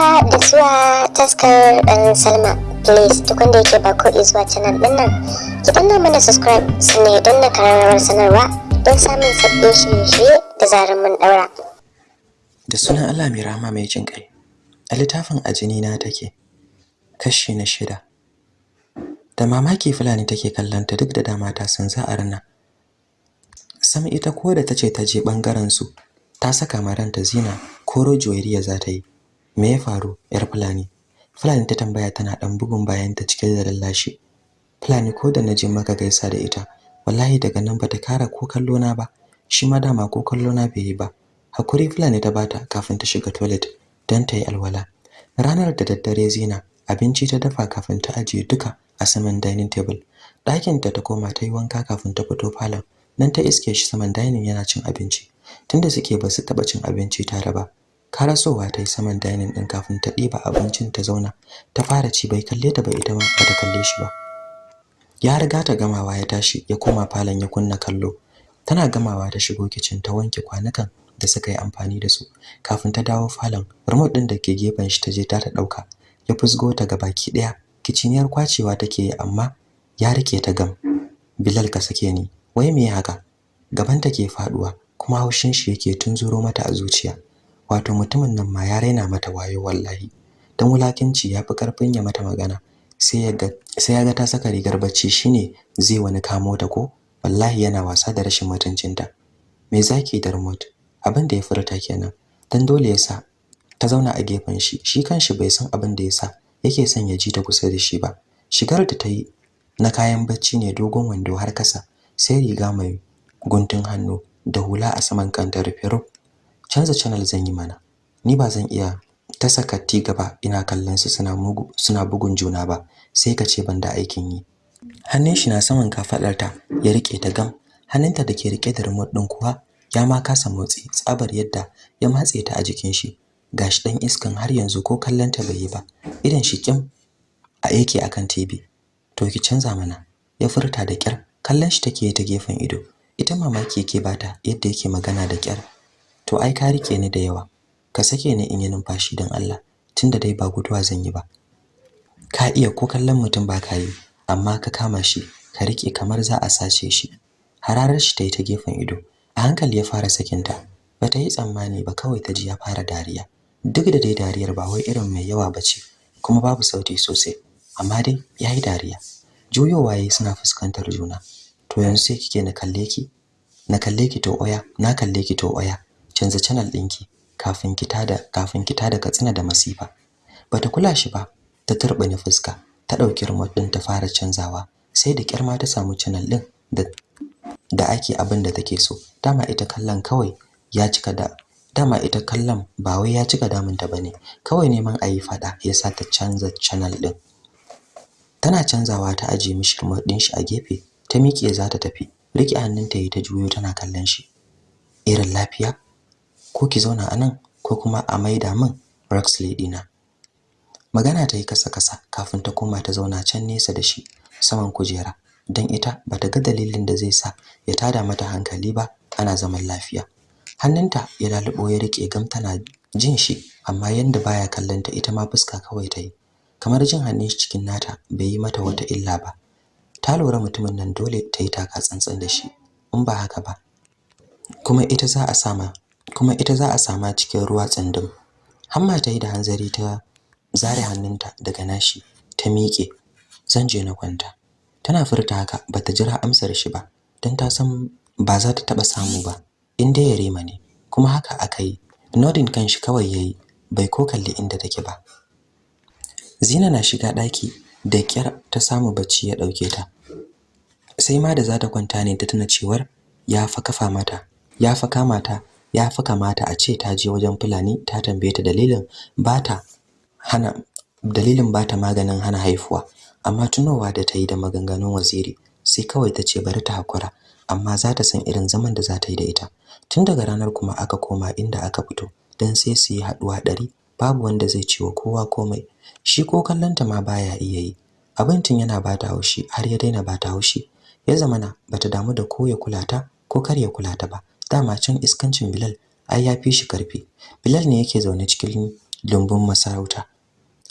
haka da zuwa taskar ɗan salma. Please duk wanda yake ba ko zuwa canal ɗin nan ki danna mana subscribe sannan don na kararrawar sanarwa don samun sabbin shirye-shirye da zarar mun ɗaura. Da sunan allah mai rama mai jin ƙai a littafin ajini na take kashi na shida. Da mamaki fulani take kallanta duk da dama ta san za a rana sam ita ko da tace ta je ɓangaren su ta saka maranta zina koro joyiriya za ta yi. Me ya faru yar fulani? Fulani ta tambaya tana dan bugun bayan ta cike da lallashi. Fulani ko da naje maka gaisa da ita wallahi daga nan bata kara ko kallo na ba. Shi ma dama ko kallo na bai yi ba. Hakuri fulani ta bata kafin ta shiga toilet dan ta yi alwala. Ranar da daddare zina abinci ta dafa kafin ta ajiye duka a saman dining table. Ɗakin ta koma ta yi wanka kafin ta fito falon. Nan ta iske shi saman dining yana cin abinci tunda suke ba su taba cin abinci tare ba. Karasowa ta yi saman dining din kafin ta ɗiba abincin ta zauna. Ta fara ci bai kalle ta ba ita ba ta kalle shi ba. Ya riga ta gamawa ya tashi ya koma falon ya kunna kallo. Tana gamawa ta shigo kitchen ta wanke kwanukan da suka yi amfani da su. Kafin ta dawo falon remote din da ke gefen shi ta je ta ta ɗauka ya fusgo ta ga baki ɗaya kiciniyar kwacewa take yi amma ya riƙe ta gam. Bilal ka sake ni. Wai me haka? Gaban ta ke faɗuwa kuma haushin shi yake tunzuro mata a zuciya. Wato mutumin nan ma ya raina mata wayo wallahi. Dan wulakinci yafi ƙarfin ya mata magana. Sai ya ga sai ya ga ta saka rigar bacci shine zai wani kamo ta ko? Wallahi yana wasa da rashin mutuncinta me zaki da remote? Abin da ya furta kenan. Dan dole yasa ta zauna a gefen shi. Shi kanshi bai san abin da yasa yake son ya ji ta kusa da shi ba. Shigar da ta yi na kayan bacci ne dogon wando har kasa sai riga mai guntun hannu da hula a saman kanta rufe rub canza channel zan yi mana. Ni ba zan iya ta saka ti gaba ina kallon su suna mugu suna bugun juna ba sai ka ce banda aikin yi. Hannun shi na saman kafadarta ya riƙe ta gam. Hannunta da ke riƙe da remote din kuwa ya ma kasa motsi tsabar yadda ya matse ta a jikin shi. Gashi dan iskan har yanzu ko kallon ta bai yi ba. Idan shi kim a yake akan TV to ki canza mana. Ya furta da kyar kallon shi take ta gefen ido. Ita mamaki yake bata yadda yake magana da kyar to ai ka riƙe ni da yawa. Ka sake ni in yi numfashi dan Allah tunda dai ba guduwa zan yi ba. Ka iya ko kallon mutum ba ka yi amma ka kama shi ka riƙe kamar za a sace shi. Hararar shi ta yi ta gefen ido. A hankali ya fara sakinta. Bata yi tsammani ba kawai ta ji ya fara dariya. Duk da dai dariyar ba wai irin mai yawa bace kuma babu sauti sosai. Amma dai yayi dariya. Juyowa yayi suna fuskantar juna. To yanzu sai kike na kalle ki? Na kalle ki to oya? Na kalle ki to oya? Canza channel ɗinki kafin ki tada kafin ki tada katsina da masifa. Bata kula shi ba ta turbine fuska ta ɗauki remote din ta fara canzawa sai da kyar ma ta samu channel din da da ake abin da take so. Dama ita kallon kawai ya cika da dama ita kallon ba wai ya cika damunta ba ne kawai neman ayi fada yasa ta canza channel din tana canzawa ta aje mishi remote din shi a gefe ta miƙe za ta tafi. Rike hannunta yayi ta juyo tana kallon shi. Irin lafiya? Ko ki zauna a nan ko kuma a maida min Roxley dina. Magana ta yi kasa kasa kafin ta koma ta zauna can nesa da shi saman kujera dan ita bata ga dalilin da zai sa ya tada mata hankali ba ana zaman lafiya. Hannunta ya lalubo ya riƙe gam tana jin shi amma yanda baya kallanta ita ma fuska kawai ta yi. Kamar jin hannun shi cikin nata bai yi mata wata illa ba. Ta lura mutumin nan dole ta yi taka tsantsan da shi in ba haka ba kuma ita za a sama kuma ita za a sama cikin ruwa tsandum hamma ta yi da hanzari ta zare hannunta daga nashi ta miƙe. Zan je na kwanta. Tana furta haka bata jira amsar shi ba dan ta san ba za ta taba samu ba in dai yare ne. Kuma haka aka yi. Nodin kanshi kawai yayi bai ko kalli inda take ba. Zina na shiga daki da kyar ta samu bacci ya ɗauke ta. Sai ma da za ta kwanta ne ta tuna cewar ya fa kafa mata ya fa kama ta ya fa kamata a ce ta je wajen fulani ta tambaye ta dalilin bata hana dalilin bata maganin hana haifuwa. Amma tunowa da ta yi da maganganun waziri sai kawai ta ce bari ta hakura amma za ta san irin zaman da za ta yi da ita. Tun daga ranar kuma aka koma inda aka fito dan sai su yi haɗuwa ɗari babu wanda zai ciwo kowa komai. Shi ko kallanta ma baya iya yi. Abincin yana bata haushi har ya daina bata haushi. Ya zamana bata damu da ko ya kula ta ko kar ya kula ta ba. Dama can iskancin Bilal ai ya fi shi ƙarfi Bilal ne yake zaune cikin lumbun masarauta.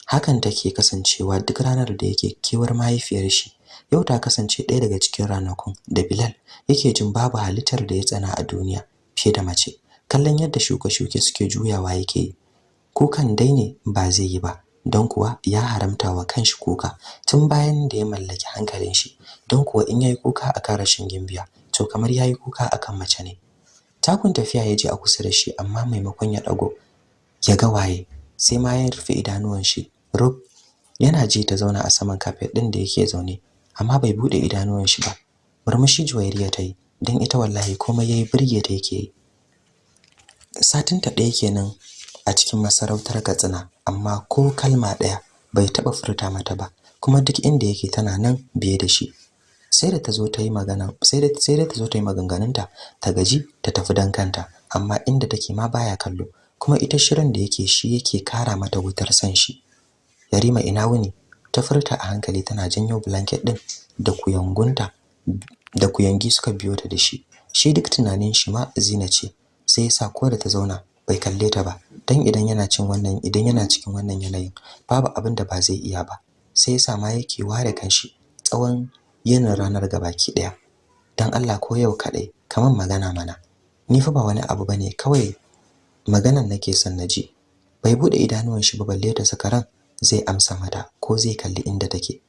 Hakan take kasancewa duk ranar da yake kewar mahaifiyar shi. Yau ta kasance ɗaya daga cikin ranakun da Bilal yake jin babu halittar da ya tsana a duniya fiye da mace. Kallon yadda shuke-shuke suke juyawa yake yi. Kukan dai ne ba zai yi ba don kuwa ya haramta wa kanshi kuka tun bayan da ya mallaki hankalin shi. Don kuwa in yayi kuka akan rashin gimbiya to kamar yayi kuka akan mace ne. Takun tafiya ya je a kusa da shi amma maimakon ya dago ya ga waye sai ma ya rufe idanuwan shi rub. Yana ji ta zauna a saman kafet din da yake zaune amma bai buɗe idanuwan shi ba. Murmushi Juwairiya ta yi dan ita wallahi komai yayi burge ta yake yi. Satin ta ɗaya kenan a cikin masarautar Katsina amma ko kalma ɗaya bai taɓa furta mata ba kuma duk inda yake tana nan biye da shi. Sai da ta zo ta yi magana sai da sai da ta zo ta yi maganganunta ta gaji ta tafi dan kanta. Amma inda take ma baya kallo. Kuma ita shirin da yake shi yake kara mata wutar san shi. Yarima ina wuni? Ta furta a hankali tana janyo blanket din da kuyangunta da kuyangi suka biyo ta da shi. Shi duk tunanin shi ma Zina ce. Sai yasa ko da ta zauna bai kalle ta ba. Dan idan yana cin wannan idan yana cikin wannan yanayin babu abin da ba zai iya ba. Sai yasa ma yake ware kanshi tsawon yin ranar gabaki ɗaya dan Allah ko yau kadai kaman magana mana. Ni fa ba wani abu ba ne kawai maganan nake son na ji bai buɗe idanuwan shi ba balle ta sakaran zai amsa mata ko zai kalli inda take.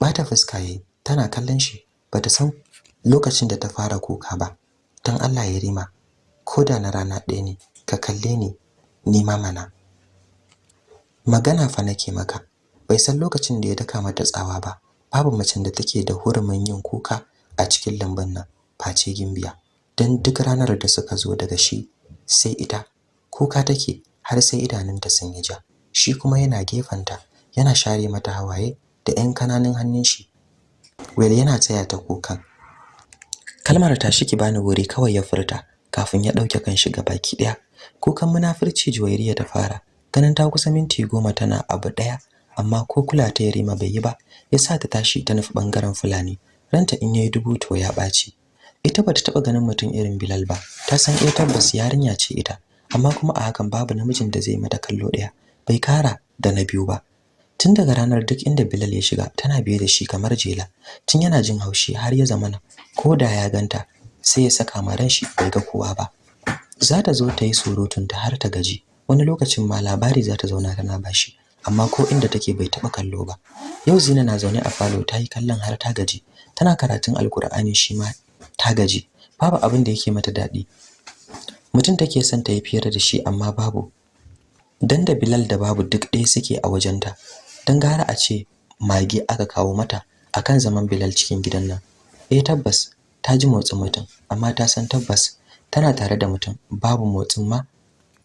Bata fuska yayi tana kallon shi bata san lokacin da ta fara kuka ba. Dan Allah ya rima koda na rana ɗaya ne ka kalle ni ni ma mana. Magana fa nake maka bai san lokacin da ya daka mata tsawa ba. Babu macen da take da hurumin yin kuka a cikin lambun nan face gimbiya. Dan duk ranar da suka zo daga shi sai ita kuka take har sai idanunta sun yi ja. Shi kuma yana gefanta yana share mata hawaye da 'yan ƙananan hannun shi. Wel yana tsaya ta kukan. Kalmar ta ki bani wuri kawai ya furta kafin ya ɗauke kanshi baki ɗaya kukan munafurci juwairiya ta fara. Ganin ta kusa minti goma tana abu ɗaya amma ko kula ta yarima bai yi ba yasa ta tashi ta nufi ɓangaren fulani. Ranta in yayi dubu to ya ɓaci ita bata taba ganin mutum irin Bilal ba. Ta san eh tabbas yarinya ce ita. Amma kuma a hakan babu namijin da zai mata kallo ɗaya bai kara da na biyu ba. Tun daga ranar duk inda Bilal ya shiga tana biye da shi kamar jela. Tun yana jin haushi har ya zamana ko da ya ganta sai ya saka ma ran shi bai ga kowa ba. Za ta zo ta yi surutun ta har ta gaji. Wani lokacin ma labari za ta zauna tana bashi amma ko inda take bai taba kallo ba. Yau Zina na zaune a falo ta yi kallon har ta gaji. Tana karatun alkur'ani shi ma ta gaji. Babu abin da yake mata daɗi. Mutum take son ta yi fiyar da shi amma babu. Dan da Bilal da babu duk ɗaya suke a wajenta. Dan gara a ce mage aka kawo mata akan zaman Bilal cikin gidan nan. Eh tabbas ta ji motsin mutum amma ta san tabbas tana tare da mutum. Babu motsin ma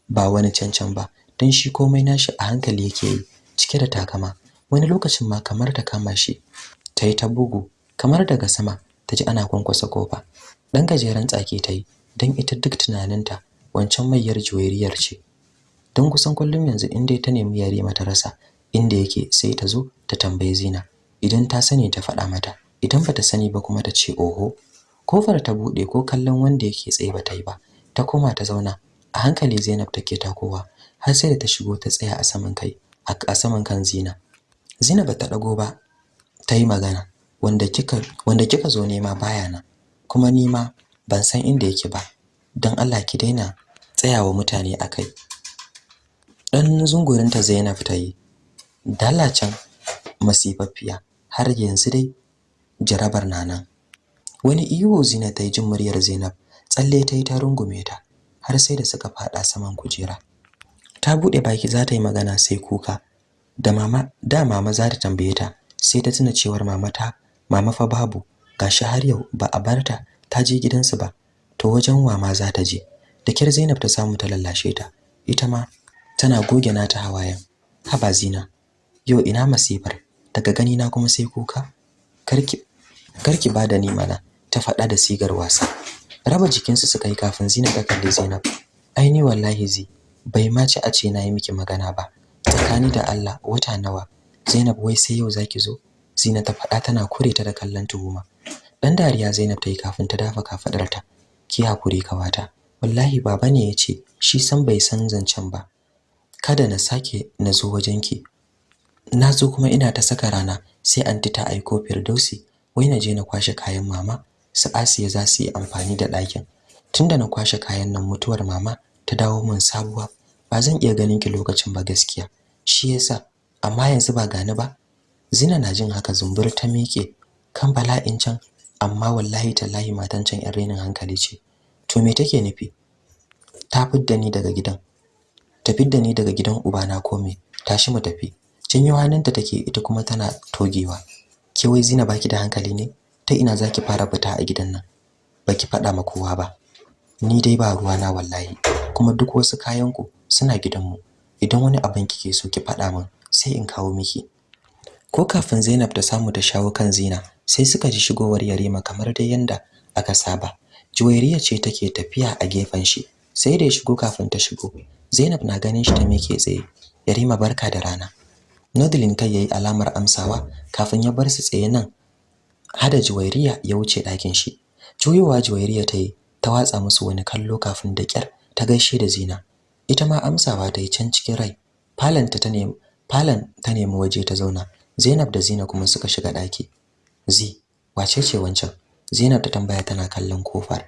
ba wani cancan ba. Dan shi komai nashi a hankali yake yi cike da takama. Wani lokacin ma kamar ta kama shi ta yi ta bugu kamar daga sama ta ji ana kwankwasa ƙofa. Dan gajeren tsaki ta yi dan ita duk tunaninta wancan mayyar juwairiyar ce. Don kusan kullum yanzu in dai ta nemi yare mata rasa inda yake sai ta zo ta tambaye Zina. Idan ta sani ta faɗa mata idan bata sani ba kuma ta ce oho. Kofar ta buɗe ko kallon wanda yake tsaye ba ta yi ba ta koma ta zauna. A hankali Zainab take takowa har sai da ta shigo ta tsaya a saman kai a saman kan Zina. Zina bata dago ba ta yi magana wanda kika wanda kika zo nema baya nan kuma ni ma ban san inda yake ba dan Allah ki daina tsayawa mutane akai dan zungurinta Zainab ta yi dalacin masifaffiya har yanzu dai jarabar nanan wani iyo Zina ta yi jin muryar Zainab tsalle ta yi ta rungume ta har sai da suka fada saman kujera. Ta buɗe baki za ta yi magana sai kuka. Da mama da mama za ta tambaye ta sai ta tuna cewar mama ta mama fa babu. Gashi har yau ba a barta ta je gidansu ba. To wajen wa ma za ta je? Da kyar Zainab ta samu ta lallashe ta. Ita ma tana goge nata hawayen. Haba Zina yau ina masifar? Daga gani na kuma sai kuka? Karki karki ba da ni mana ta faɗa da sigar wasa. Raba jikinsu suka yi kafin Zina ta kalli Zainab. Ai ni wallahi zi bai ma ci a ce na yi miki magana ba. Tsakani da Allah wata nawa? Zainab wai sai yau zaki zo? Zina ta faɗa tana kure ta da kallon tuhuma. Dan dariya Zainab ta yi kafin ta dafa kafadarta ki haƙuri ƙawata wallahi baba ne ya ce shi san bai san zancen ba. Kada na sake na zo wajenki. Na zo kuma ina ta saka rana sai anti ta aiko Firdausi. Wai na je na kwashe kayan mama. Su Asiya za su yi amfani da ɗakin. Tunda na kwashe kayan nan mutuwar mama ta dawo min sabuwa. Ba zan iya ganin ki lokacin ba gaskiya. Shi yasa amma yanzu ba gani ba. Zina na jin haka zumbur ta miƙe kan bala'in can amma wallahi tallahi matan can yar renin hankali ce. To me take nufi? Ta fidda ni daga gidan. Ta fidda ni daga gidan ubana ko me? Tashi mu tafi. Janyo hannunta take ita kuma tana togewa. Ke wai Zina baki da hankali ne? Ta ina zaki fara fita a gidan nan? Baki faɗa ma kowa ba. Ni dai ba ruwa na wallahi. Kuma duk wasu kayan ku suna gidanmu. Idan wani abin kike so ki faɗa min sai in kawo miki. Ko kafin Zainab ta samu ta shawo kan Zina sai suka ji shigowar Yarima kamar dai yanda aka saba. Juwairiya ce take tafiya a gefen shi sai da ya shigo kafin ta shigo. Zainab na ganin shi ta mike tsaye. Yarima barka da rana. Nodlin kai yayi alamar amsawa kafin ya bar su tsaye nan hada Juwairiya ya wuce ɗakin shi. Juyowa Juwairiya ta yi ta watsa musu wani kallo kafin da kyar ta gaishe da Zina. Ita ma amsawa ta yi can cikin rai. Falanta ta nemi falan ta nemi waje ta zauna. Zainab da Zina kuma suka shiga ɗaki. Zi wace ce wancan? Zainab ta tambaya tana kallon ƙofar.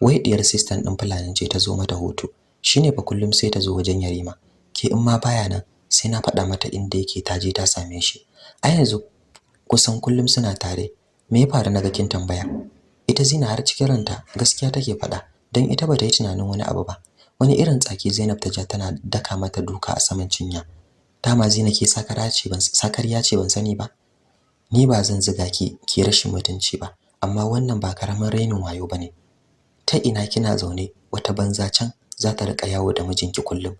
Wai diyar sister din fulani ce ta zo mata hutu. Shine fa kullum sai ta zo wajen Yarima. Ke in ma baya nan sai na faɗa mata inda yake ta je ta same shi. A yanzu kusan kullum suna tare. Me ya faru? Naga kin tambaya. Ita Zina har cikin ranta gaskiya take faɗa. Dan ita bata yi tunanin wani abu ba. Wani irin tsaki Zainab ta ja tana daka mata duka a saman cinya. Dama Zina ke ce ban sakariya ce ban sani ba. Ni ba zan ziga ki ki rashin mutunci ba amma wannan ba ƙaramin rainin wayo ba ne ta ina kina zaune wata banza can za ta riƙa yawo da mijinki kullum.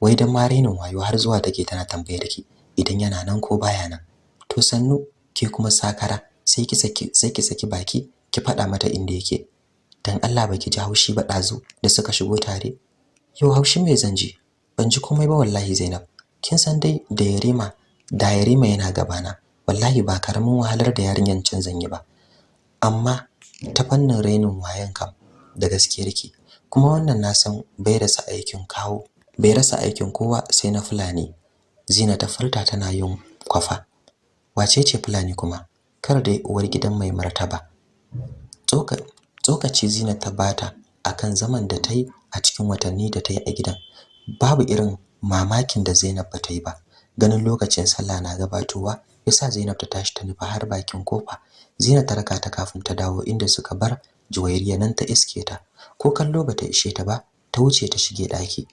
Wai dan ma rainin wayo har zuwa take tana tambayar ki idan yana nan ko baya nan. To sannu ke kuma sakara sai ki saki sai ki saki baki ki faɗa mata inda yake. Dan Allah baki ji haushi ba dazu da suka shigo tare. Yau haushi me zan ji. Ban ji komai ba wallahi Zainab. Kin san dai da Yarima da Yarima yana gabana. Wallahi ba ƙaramin wahalar da yarinyan can zan yi ba. Amma ta fannin rainin wayan kam da gaskiyar ki kuma wannan na san bai rasa aikin kawo bai rasa aikin kowa sai na fulani. Zina ta furta tana yin kwafa. Wace ce fulani kuma? Kar dai uwar gidan mai martaba. Tsoka tsokaci Zina ta bata akan zaman da ta yi a cikin watanni da ta yi a gidan. Babu irin mamakin da Zainab ba ta yi ba. Ganin lokacin sallah na gabatowa yasa Zainab ta tashi ta nufa har bakin ƙofa. Zina ta raka ta kafin ta dawo inda suka bar Juwairiya nan ta iske ta. Ko kallo bata ishe ta ba ta wuce ta shige daki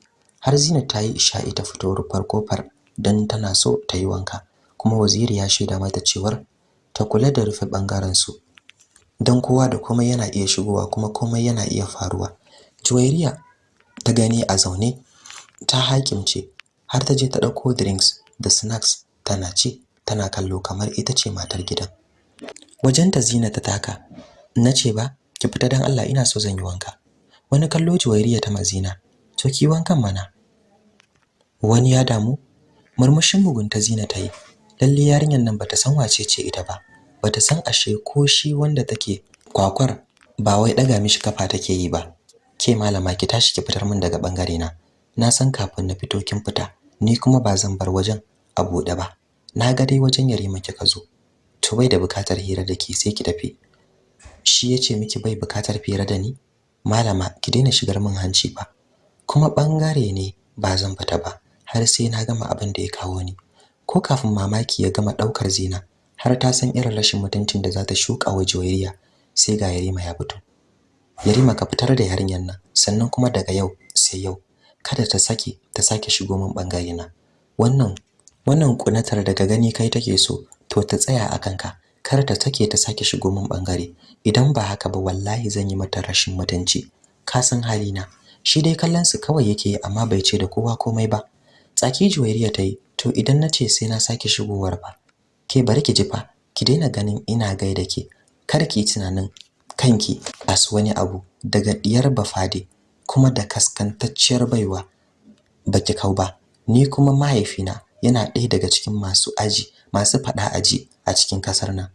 har Zina ta yi isha'i ta fito rufar ƙofar dan tana so ta yi wanka. Kuma waziri ya shaida mata cewar ta kula da rufe ɓangaren su dan kowa da komai yana iya shigowa kuma komai yana iya faruwa. Juwairiya ta gani a zaune ta hakimce har ta je ta ɗauko drinks da snacks tana ci tana kallo kamar ita ce matar gidan. Wajenta Zina ta taka nace ba ki fita dan Allah ina so zan yi wanka. Wani kallo Juwairiya ta mazina to ki wankan mana. Wani ya damu murmushin mugunta Zina ta yi lalle yarinyar nan bata san wace ce ita ba. Bata san ashe ko shi wanda take kwakwar ba wai daga mishi kafa take yi ba. Ke malama ki tashi ki fitar min daga ɓangare na na san kafin na fito kin fita ni kuma ba zan bar wajen a buɗe ba. Na ga dai wajen yarima kika zo. To bai da buƙatar hira da ki sai ki tafi. Shi ya ce miki bai buƙatar hira da ni? Malama ki daina shigar min hanci ba kuma ɓangare ne ba zan fita ba har sai na gama abin da ya kawo ni. Ko kafin mamaki ya gama ɗaukar zina har ta san irin rashin mutuncin da za ta shuka wa Juwairiya sai ga Yarima ya fito. Yarima ka fitar da yarinyar nan sannan kuma daga yau sai yau. Kada ta sake ta sake shigo min ɓangare na. Wannan wannan kunatar daga gani kai take so to ta tsaya a kanka. Kar ta take ta sake shigo min ɓangare idan ba haka ba wallahi zan yi mata rashin mutunci. Ka san halina. Shi dai kallon su kawai yake amma bai ce da kowa komai ba. Tsaki juwairiya ta yi to idan na ce sai na sake shigowar ba ke bari ki ji fa ki daina ganin ina gaida ke. Kar ki tunanin kanki as wani abu daga diyar bafade kuma da kaskantacciyar baiwa. Baki kau ba ni kuma mahaifina yana ɗaya daga cikin masu aji masu faɗa aji a cikin ƙasar nan.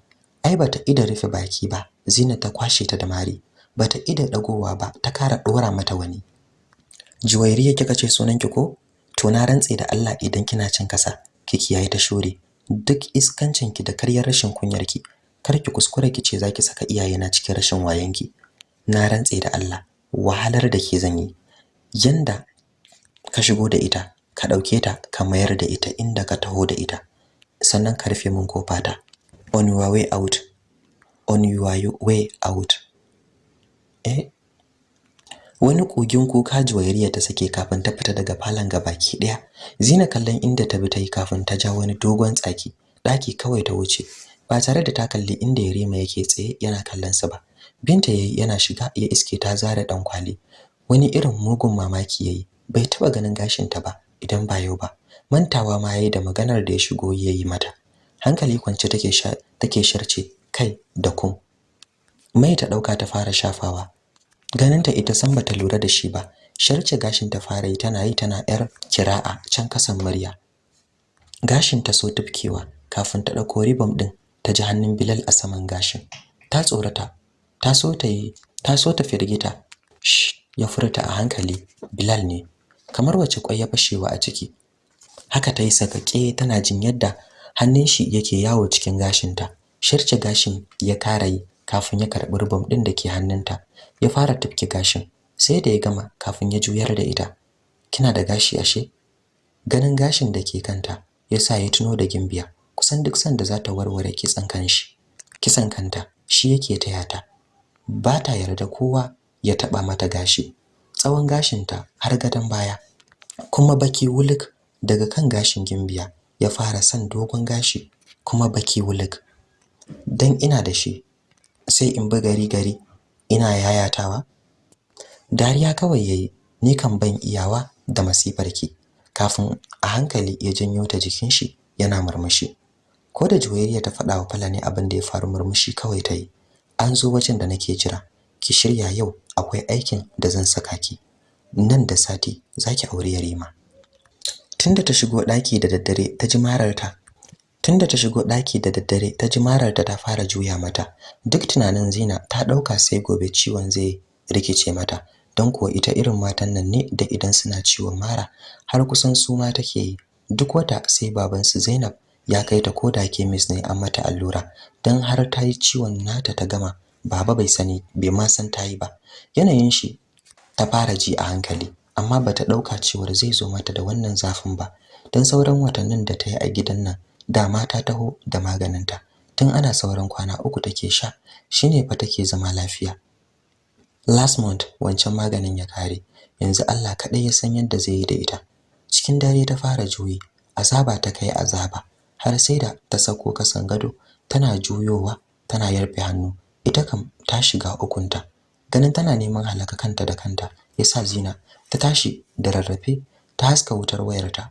Ai bata ida rufe baki ba zina ta kwashe ta da mari. Bata ida dagowa ba ta kara dora mata wani. Juwairiya kika ce sunanki ko? To na rantse da Allah idan kina cin kasa ki kiyaye ta shore duk iskancin ki da karyar rashin kunyar ki kar ki kuskure ki ce zaki saka iyayena cikin rashin wayanki. Na rantse da Allah wahalar da ke zan yi yanda ka shigo da ita ka ɗauke ta ka mayar da ita inda ka taho da ita. Sannan ka rufe min ƙofa ta. On your way out. On your way out. Eh wani kogin kuka juwairiya ta sake kafin ta fita daga falon gabaki ɗaya zina kallon inda ta bi ta yi kafin ta ja wani dogon tsaki. Daki kawai ta wuce ba tare da ta kalli inda Yarima yake tsaye yana kallon sa ba. Binta yayi yana shiga ya iske ta zara dan kwali wani irin mugun mamaki yayi bai taba ganin gashin ta ba idan ba yau ba. Mantawa ma yayi da maganar da ya shigo yayi mata. Hankali kwance take take sharce kai da kum. Mai ta ɗauka ta fara shafawa. Ganinta ita san bata lura da shi ba. Sharce gashin ta fara yi tana yi tana yar kira'a can kasan murya. Gashin ta so tufkewa kafin ta ɗauko ribom din ta ji hannun Bilal a saman gashin. Ta tsorata ta so ta yi ta so ta firgita. Ya furta a hankali Bilal ne. Kamar wace kwai ya fashewa a ciki. Haka ta yi sakake tana jin yadda hannun shi yake yawo cikin gashinta sharce gashin ya kara yi kafin ya karɓi rubum din da ke hannunta ya fara tufke gashin sai da ya gama kafin ya juyar da ita. Kina da gashi ashe? Ganin gashin da ke kanta yasa ya tuno da gimbiya kusan duk sanda za ta warware kitsan kanshi kisan kanta shi yake taya ta. Ba ta yarda kowa ya taba mata gashi tsawon gashinta har gadon baya. Kuma baki wuluk daga kan gashin gimbiya ya fara san dogon gashi kuma baki wuluk. Dan ina da shi sai in bi gari gari ina yayatawa? Dariya kawai yayi ni kan ban iyawa da masifarki. Kafin a hankali ya janyo ta jikin shi yana murmushi. Ko da juwayriya ta faɗa wa Falani abin da ya faru murmushi kawai ta yi. An zo wajen da nake jira. Ki shirya yau akwai aikin da zan saka ki. Nan da sati zaki aure Yarima. Tunda ta shigo daki da daddare ta ji mararta tunda ta shigo daki da daddare ta ji mararta ta fara juya mata. Duk tunanin Zina ta ɗauka sai gobe ciwon zai rikice mata. Don kuwa ita irin matan nan ne da idan suna ciwon mara har kusan su ma take yi. Duk wata sai baban su Zainab ya kai ta koda kemis ne an mata allura. Dan har ta yi ciwon nata ta gama baba bai sani bai ma san ta yi ba. Yanayin shi ta fara ji a hankali amma bata ɗauka cewar zai zo mata da wannan zafin ba. Dan sauran watannin da ta yi a gidan nan da mata taho da maganinta. Tun ana sauran kwana uku take sha shine fa take zama lafiya. Last month wancan maganin ya kare. Yanzu Allah kadai ya san yadda zai yi da ita. Cikin dare ta fara juyi azaba ta kai azaba har sai da ta sako kasan gado tana juyowa tana yarfe hannu. Ita kam ta shiga ukunta. Ganin tana neman halaka kanta da kanta yasa Zina ta tashi da rarrafe ta haska wutar wayarta.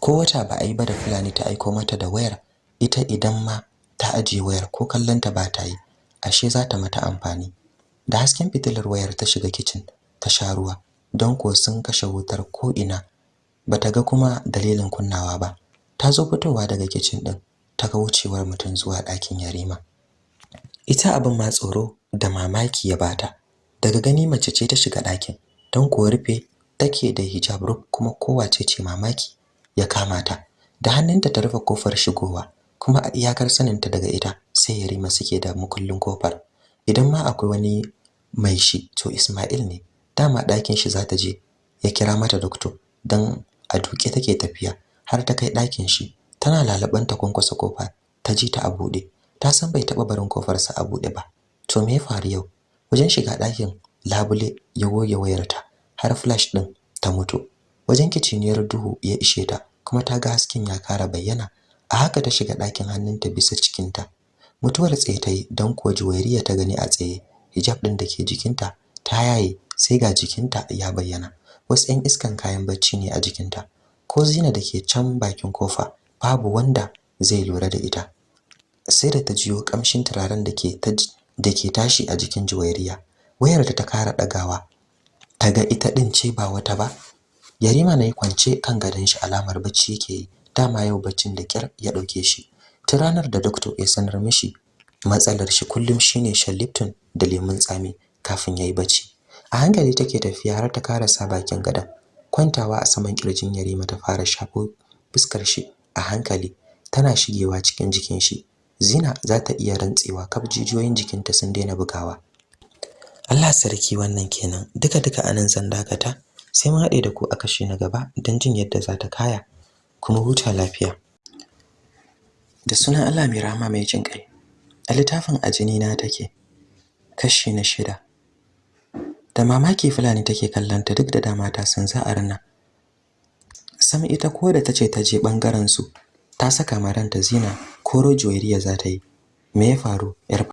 Ko wata ba a yi ba da fulani ta aiko mata da wayar ita idan ma ta ajiye wayar ko kallonta ba ta yi ashe za ta mata amfani. Da hasken fitilar wayar ta shiga kitchen ta sha ruwa don ko sun kashe wutar ko ina bata ga kuma dalilin kunnawa ba. Ta zo fitowa daga kitchen din ta ga wucewar mutum zuwa ɗakin Yarima. Ita abin ma tsoro da mamaki ya bata daga gani mace ce ta shiga ɗakin don ko rufe take da hijab kuma kowace ce mamaki. Ya kama ta. Da hannunta ta rufe ƙofar shigowa kuma a iyakar saninta daga ita sai Yarima suke da mukullin ƙofar. Idan ma akwai wani mai shi to Ismail ne. Dama ɗakin shi za ta je ya kira mata doctor dan a duke take tafiya har ta kai ɗakin shi. Tana lalaban ta kwankwasa ƙofa ta ji ta a buɗe. Ta san bai taɓa barin kofarsa a buɗe ba. To me ya faru yau? Wajen shiga ɗakin labule ya goge wayarta har flash ɗin ta mutu. Wajen kiciniyar duhu ya ishe ta kuma ta ga hasken ya kara bayyana. A haka ta shiga ɗakin hannunta bisa cikinta. Mutuwar tsaye ta yi don kuwa juwairiya ta gani a tsaye. Hijab ɗin da ke jikinta ta yaye sai ga jikinta ya bayyana. Wasu 'yan iskan kayan bacci ne a jikinta. Ko zina da ke can bakin ƙofa babu wanda zai lura da ita. Sai da ta jiyo kamshin turaren da ke da ke tashi a jikin juwairiya. Wayar ta kara dagawa ta ga ita din ce ba wata ba. Yarima na yi kwance kan gadon shi alamar bacci yake yi. Dama yau baccin da kyar ya ɗauke shi. Ta ranar da doctor ya sanar mishi matsalar shi kullum shine shan Lipton da lemun tsami kafin yayi bacci. A hankali take tafiya har ta karasa bakin gadon. Kwantawa a saman ƙirjin Yarima ta fara shafo fuskar shi a hankali. Tana shigewa cikin jikin shi. Zina za ta iya rantsewa kaf jijiyoyin jikinta sun daina bugawa. Allah sarki wannan kenan. Duka duka a nan zan dakata. Sai mun haɗe da ku a kashi na gaba don jin yadda za ta kaya. Kuma huta lafiya. Da sunan Allah mai rahama mai jin ƙai a littafin ajini na take kashi na shida. Da mamaki fulani take kallanta duk da dama ta san za a rana sam ita ko da tace ta je ɓangaren su ta saka maranta zina ko rojuwairiya za ta yi. Me ya faru